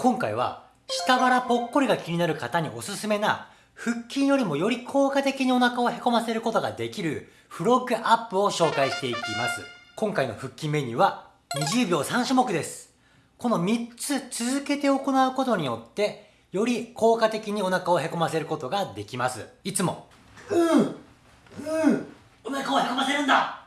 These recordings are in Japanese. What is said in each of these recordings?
今回は下腹ぽっこりが気になる方におすすめな腹筋よりもより効果的にお腹をへこませることができるフロッグアップを紹介していきます。今回の腹筋メニューは20秒3種目です。この3つ続けて行うことによってより効果的にお腹をへこませることができます。いつもうんうんお腹をへこませるんだ。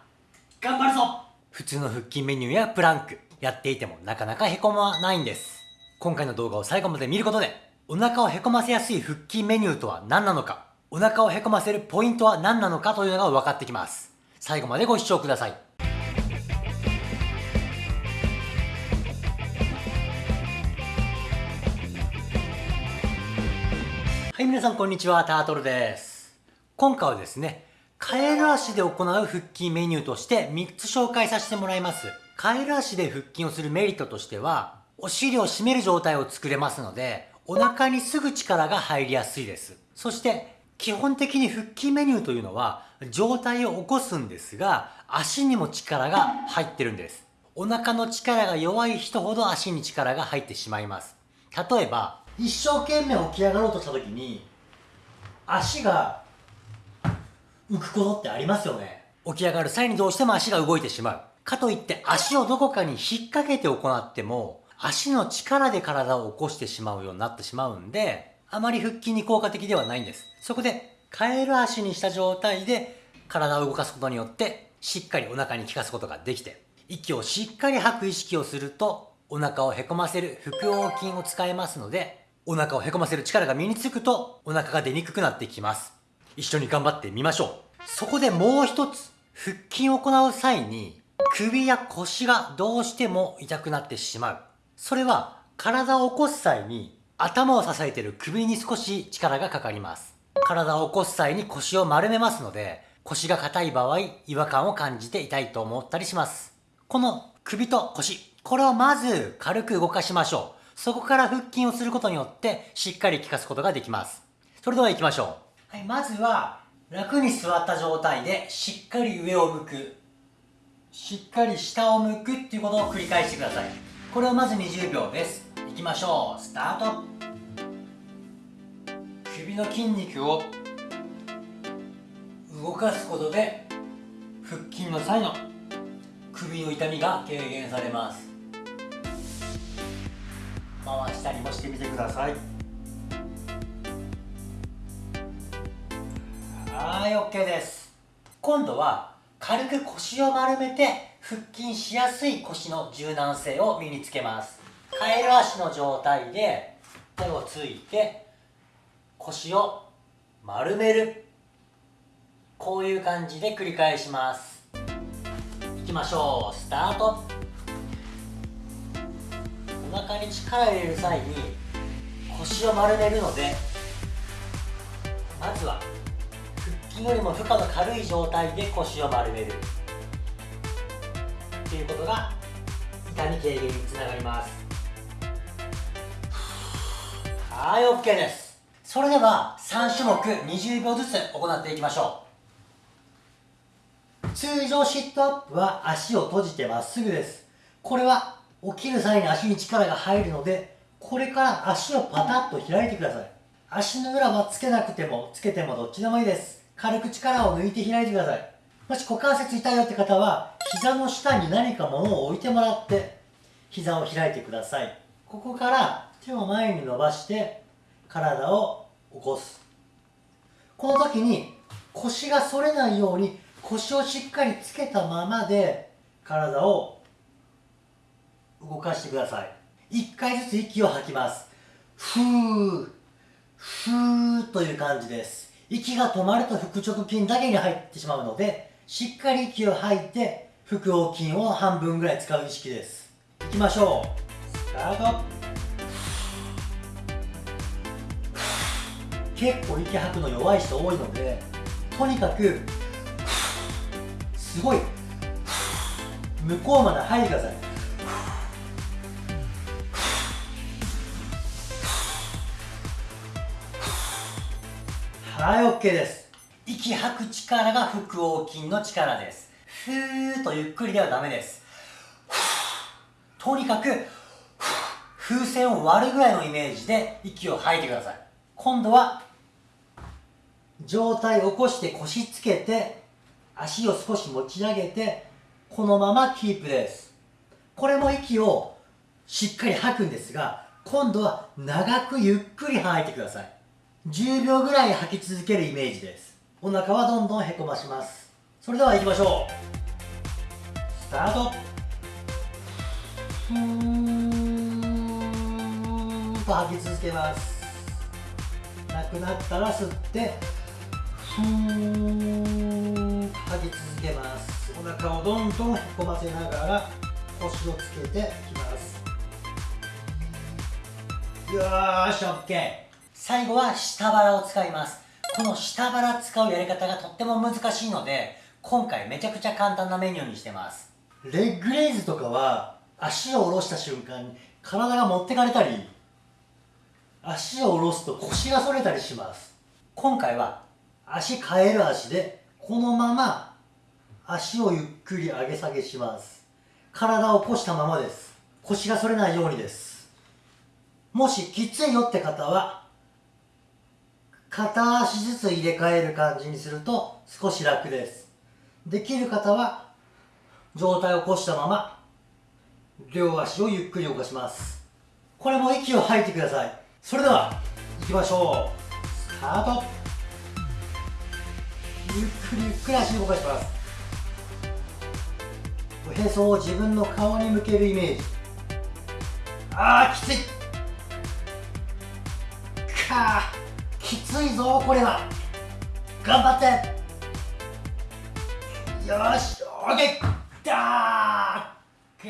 頑張るぞ。普通の腹筋メニューやプランクやっていてもなかなかへこまないんです。今回の動画を最後まで見ることでお腹をへこませやすい腹筋メニューとは何なのかお腹をへこませるポイントは何なのかというのが分かってきます。最後までご視聴ください。はい皆さんこんにちは。タートルです。今回はですねカエル足で行う腹筋メニューとして3つ紹介させてもらいます。カエル足で腹筋をするメリットとしてはお尻を締める状態を作れますのでお腹にすぐ力が入りやすいです。そして基本的に腹筋メニューというのは状態を起こすんですが足にも力が入ってるんです。お腹の力が弱い人ほど足に力が入ってしまいます。例えば一生懸命起き上がろうとした時に足が浮くことってありますよね。起き上がる際にどうしても足が動いてしまう。かといって足をどこかに引っ掛けて行っても足の力で体を起こしてしまうようになってしまうんであまり腹筋に効果的ではないんです。そこでカエル足にした状態で体を動かすことによってしっかりお腹に効かすことができて息をしっかり吐く意識をするとお腹をへこませる腹横筋を使えますのでお腹をへこませる力が身につくとお腹が出にくくなってきます。一緒に頑張ってみましょう。そこでもう一つ腹筋を行う際に首や腰がどうしても痛くなってしまう。それは体を起こす際に頭を支えている首に少し力がかかります。体を起こす際に腰を丸めますので腰が硬い場合違和感を感じて痛いと思ったりします。この首と腰これをまず軽く動かしましょう。そこから腹筋をすることによってしっかり効かすことができます。それでは行きましょう。はいまずは楽に座った状態でしっかり上を向く。しっかり下を向くっていうことを繰り返してください。これをまず20秒です。いきましょう。スタート。首の筋肉を動かすことで腹筋の際の首の痛みが軽減されます。回したりもしてみてください。はい OK です。今度は軽く腰を丸めて腹筋しやすい腰の柔軟性を身につけます。カエル足の状態で手をついて腰を丸める。こういう感じで繰り返します。いきましょう。スタート。お腹に力を入れる際に腰を丸めるのでまずは腹筋よりも負荷の軽い状態で腰を丸める。っていうことが痛み軽減につながります。はい OK です。それでは3種目20秒ずつ行っていきましょう。通常シットアップは足を閉じてまっすぐです。これは起きる際に足に力が入るのでこれから足をパタッと開いてください。足の裏はつけなくてもつけてもどっちでもいいです。軽く力を抜いて開いてください。もし股関節痛いよって方は膝の下に何か物を置いてもらって膝を開いてください。ここから手を前に伸ばして体を起こす。この時に腰が反れないように腰をしっかりつけたままで体を動かしてください。1回ずつ息を吐きます。ふーふーという感じです。息が止まると腹直筋だけに入ってしまうのでしっかり息を吐いて腹横筋を半分ぐらい使う意識です。いきましょう。スタート。結構息吐くの弱い人多いのでとにかくすごい向こうまで吐いてくださいはい OK です。息吐く力が腹横筋の力です。ふーっとゆっくりではダメです。とにかく風船を割るぐらいのイメージで息を吐いてください。今度は上体を起こして腰つけて足を少し持ち上げてこのままキープです。これも息をしっかり吐くんですが今度は長くゆっくり吐いてください。10秒ぐらい吐き続けるイメージです。お腹はどんどんへこまします。それでは行きましょう。スタート。ふーんと吐き続けます。なくなったら吸ってふーん吐き続けます。お腹をどんどんへこませながら腰をつけていきます。よーし OK 最後は下腹を使います。この下腹使うやり方がとっても難しいので今回めちゃくちゃ簡単なメニューにしてます。レッグレイズとかは足を下ろした瞬間に体が持ってかれたり足を下ろすと腰が反れたりします。今回は足変える足でこのまま足をゆっくり上げ下げします。体を起こしたままです。腰が反れないようにです。もしきついよって方は片足ずつ入れ替える感じにすると少し楽ですできる方は上体を起こしたまま両足をゆっくり動かします。これも息を吐いてください。それでは行きましょう。スタート。ゆっくりゆっくり足を動かします。おへそを自分の顔に向けるイメージ。あーきつい。かーきついぞこれは。頑張って。よしオッケーだー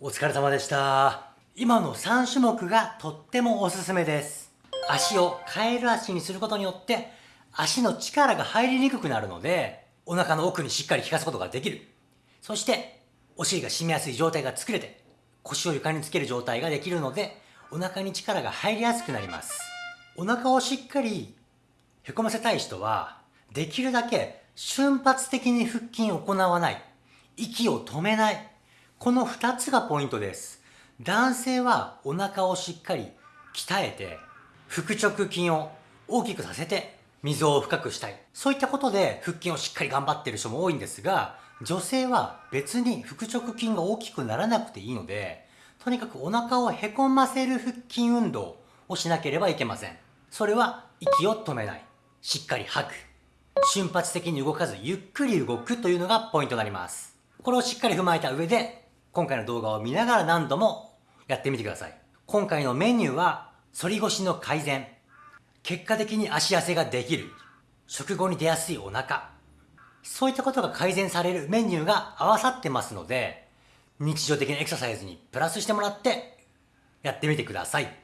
お疲れ様でした。今の3種目がとってもおすすめです。足をカエル足にすることによって足の力が入りにくくなるのでお腹の奥にしっかり効かすことができる。そしてお尻が締めやすい状態が作れて腰を床につける状態ができるのでお腹に力が入りやすくなります。お腹をしっかりへこませたい人は、できるだけ瞬発的に腹筋を行わない。息を止めない。この2つがポイントです。男性はお腹をしっかり鍛えて、腹直筋を大きくさせて、溝を深くしたい。そういったことで腹筋をしっかり頑張ってる人も多いんですが、女性は別に腹直筋が大きくならなくていいので、とにかくお腹をへこませる腹筋運動をしなければいけません。それは息を止めない。しっかり吐く。瞬発的に動かずゆっくり動くというのがポイントになります。これをしっかり踏まえた上で、今回の動画を見ながら何度もやってみてください。今回のメニューは、反り腰の改善。結果的に足痩せができる。食後に出やすいお腹。そういったことが改善されるメニューが合わさってますので、日常的なエクササイズにプラスしてもらって、やってみてください。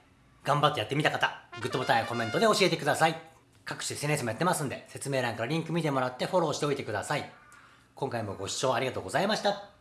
頑張ってやってみた方、グッドボタンやコメントで教えてください。各種 SNS もやってますんで、説明欄からリンク見てもらってフォローしておいてください。今回もご視聴ありがとうございました。